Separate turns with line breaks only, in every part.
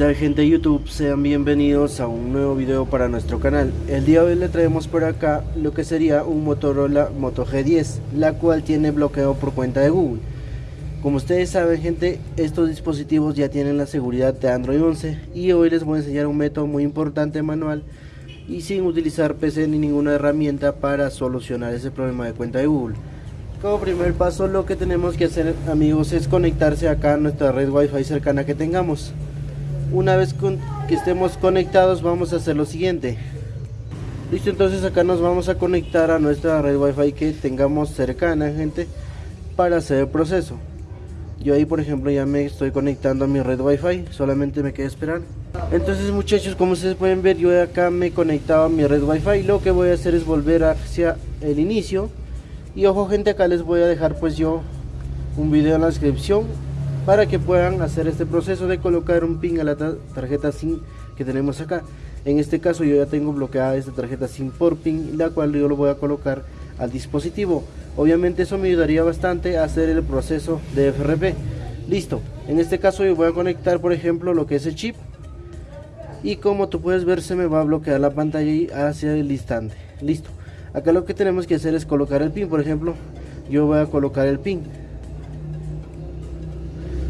tal gente de YouTube? Sean bienvenidos a un nuevo video para nuestro canal. El día de hoy le traemos por acá lo que sería un Motorola Moto G10, la cual tiene bloqueo por cuenta de Google. Como ustedes saben gente, estos dispositivos ya tienen la seguridad de Android 11 y hoy les voy a enseñar un método muy importante manual y sin utilizar PC ni ninguna herramienta para solucionar ese problema de cuenta de Google. Como primer paso lo que tenemos que hacer amigos es conectarse acá a nuestra red wifi cercana que tengamos una vez que estemos conectados vamos a hacer lo siguiente. Listo entonces acá nos vamos a conectar a nuestra red wifi que tengamos cercana gente para hacer el proceso. Yo ahí por ejemplo ya me estoy conectando a mi red wifi solamente me queda esperar. Entonces muchachos como ustedes pueden ver yo acá me he conectado a mi red wifi. Lo que voy a hacer es volver hacia el inicio. Y ojo gente acá les voy a dejar pues yo un video en la descripción para que puedan hacer este proceso de colocar un pin a la tarjeta SIM que tenemos acá. En este caso yo ya tengo bloqueada esta tarjeta SIM por pin la cual yo lo voy a colocar al dispositivo. Obviamente eso me ayudaría bastante a hacer el proceso de FRP listo. En este caso yo voy a conectar por ejemplo lo que es el chip. Y como tú puedes ver se me va a bloquear la pantalla hacia el instante. Listo. Acá lo que tenemos que hacer es colocar el pin. Por ejemplo yo voy a colocar el pin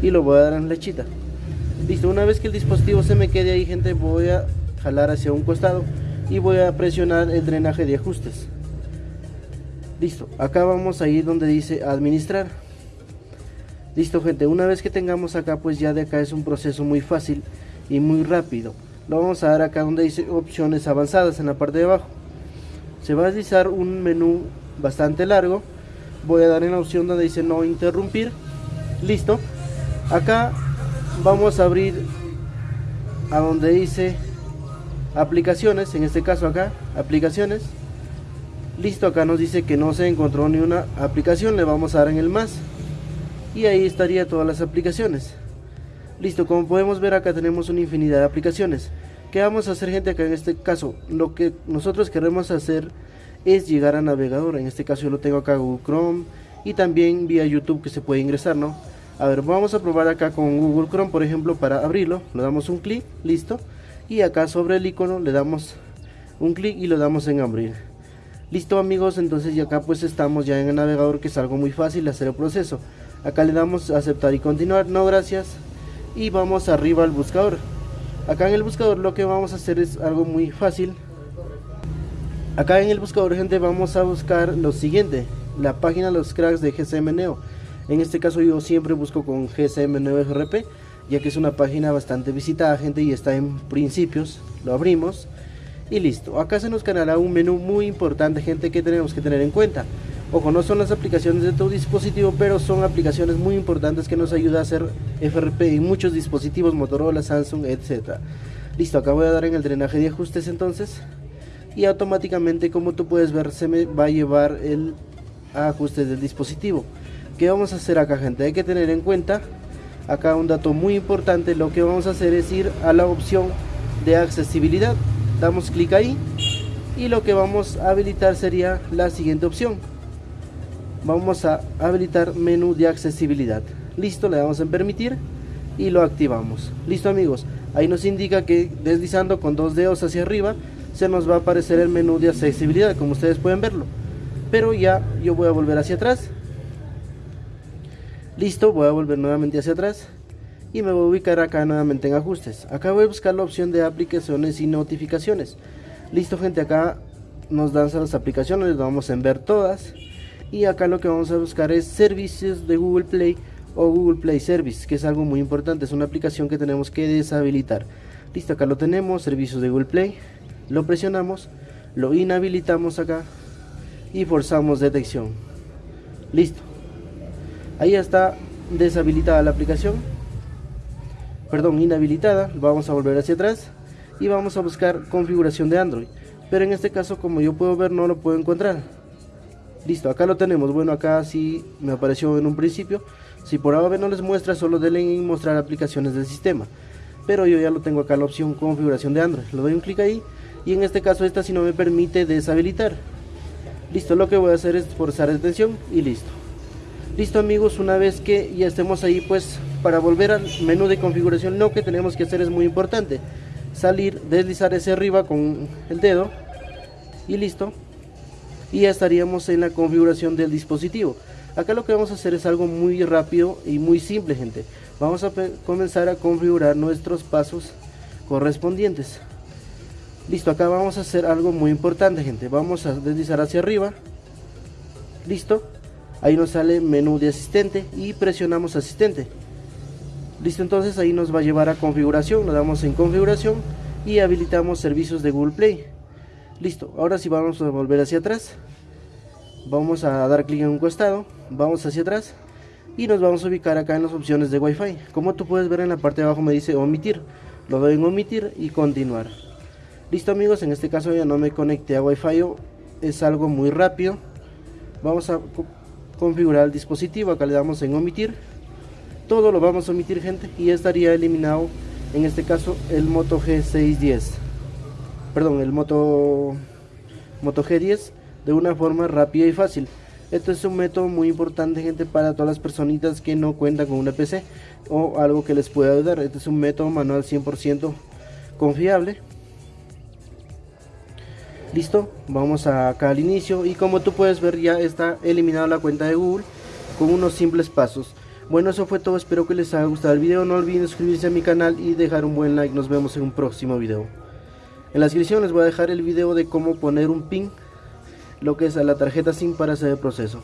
y lo voy a dar en lechita. Listo una vez que el dispositivo se me quede ahí gente voy a jalar hacia un costado y voy a presionar el drenaje de ajustes. Listo acá vamos a ir donde dice administrar. Listo gente una vez que tengamos acá pues ya de acá es un proceso muy fácil y muy rápido. Lo vamos a dar acá donde dice opciones avanzadas en la parte de abajo. Se va a deslizar un menú bastante largo. Voy a dar en la opción donde dice no interrumpir. Listo acá vamos a abrir a donde dice aplicaciones en este caso acá aplicaciones listo acá nos dice que no se encontró ni una aplicación le vamos a dar en el más y ahí estaría todas las aplicaciones listo como podemos ver acá tenemos una infinidad de aplicaciones ¿Qué vamos a hacer gente acá en este caso? Lo que nosotros queremos hacer es llegar a navegador. En este caso yo lo tengo acá Google Chrome y también vía YouTube que se puede ingresar, ¿no? A ver, vamos a probar acá con Google Chrome, por ejemplo, para abrirlo. Le damos un clic, listo. Y acá sobre el icono le damos un clic y lo damos en abrir. Listo amigos, entonces ya acá pues estamos ya en el navegador que es algo muy fácil hacer el proceso. Acá le damos aceptar y continuar, no gracias. Y vamos arriba al buscador. Acá en el buscador lo que vamos a hacer es algo muy fácil. Acá en el buscador gente vamos a buscar lo siguiente. La página los cracks de GSM Neo en este caso yo siempre busco con GSM9RP, ya que es una página bastante visitada, gente, y está en principios. Lo abrimos y listo. Acá se nos cargará un menú muy importante, gente, que tenemos que tener en cuenta. Ojo, no son las aplicaciones de tu dispositivo, pero son aplicaciones muy importantes que nos ayuda a hacer FRP en muchos dispositivos, Motorola, Samsung, etc. Listo, acá voy a dar en el drenaje de ajustes entonces. Y automáticamente, como tú puedes ver, se me va a llevar el ajuste del dispositivo. ¿Qué vamos a hacer acá gente? Hay que tener en cuenta acá un dato muy importante. Lo que vamos a hacer es ir a la opción de accesibilidad. Damos clic ahí y lo que vamos a habilitar sería la siguiente opción. Vamos a habilitar menú de accesibilidad. Listo, le damos en permitir y lo activamos. Listo amigos, ahí nos indica que deslizando con dos dedos hacia arriba se nos va a aparecer el menú de accesibilidad como ustedes pueden verlo. Pero ya yo voy a volver hacia atrás Listo, voy a volver nuevamente hacia atrás y me voy a ubicar acá nuevamente en ajustes. Acá voy a buscar la opción de aplicaciones y notificaciones. Listo gente, acá nos dan las aplicaciones, vamos a ver todas. Y acá lo que vamos a buscar es servicios de Google Play o Google Play Service, que es algo muy importante, es una aplicación que tenemos que deshabilitar. Listo, acá lo tenemos, servicios de Google Play. Lo presionamos, lo inhabilitamos acá y forzamos detección. Listo ahí está deshabilitada la aplicación. Perdón inhabilitada. Vamos a volver hacia atrás y vamos a buscar configuración de Android. Pero en este caso como yo puedo ver no lo puedo encontrar. Listo acá lo tenemos. Bueno acá sí me apareció en un principio. Si por ahora no les muestra solo denle en mostrar aplicaciones del sistema. Pero yo ya lo tengo acá la opción configuración de Android. Lo doy un clic ahí y en este caso esta si no me permite deshabilitar. Listo lo que voy a hacer es forzar detención y listo listo amigos una vez que ya estemos ahí pues para volver al menú de configuración lo que tenemos que hacer es muy importante salir deslizar hacia arriba con el dedo y listo. Y ya estaríamos en la configuración del dispositivo. Acá lo que vamos a hacer es algo muy rápido y muy simple gente. Vamos a comenzar a configurar nuestros pasos correspondientes. Listo acá vamos a hacer algo muy importante gente. Vamos a deslizar hacia arriba. Listo ahí nos sale menú de asistente y presionamos asistente. Listo entonces ahí nos va a llevar a configuración nos damos en configuración y habilitamos servicios de Google Play. Listo ahora sí vamos a volver hacia atrás. Vamos a dar clic en un costado vamos hacia atrás y nos vamos a ubicar acá en las opciones de Wi-Fi. Como tú puedes ver en la parte de abajo me dice omitir. Lo doy en omitir y continuar. Listo amigos en este caso ya no me conecté a Wi-Fi es algo muy rápido. Vamos a configurar el dispositivo. Acá le damos en omitir. Todo lo vamos a omitir gente y estaría eliminado en este caso el Moto G610 perdón el Moto Moto G10 de una forma rápida y fácil. Esto es un método muy importante gente para todas las personitas que no cuentan con una PC o algo que les pueda ayudar. Este es un método manual 100% confiable listo vamos acá al inicio y como tú puedes ver ya está eliminada la cuenta de Google con unos simples pasos. Bueno eso fue todo espero que les haya gustado el video no olviden suscribirse a mi canal y dejar un buen like nos vemos en un próximo video. En la descripción les voy a dejar el video de cómo poner un pin lo que es a la tarjeta SIM para hacer el proceso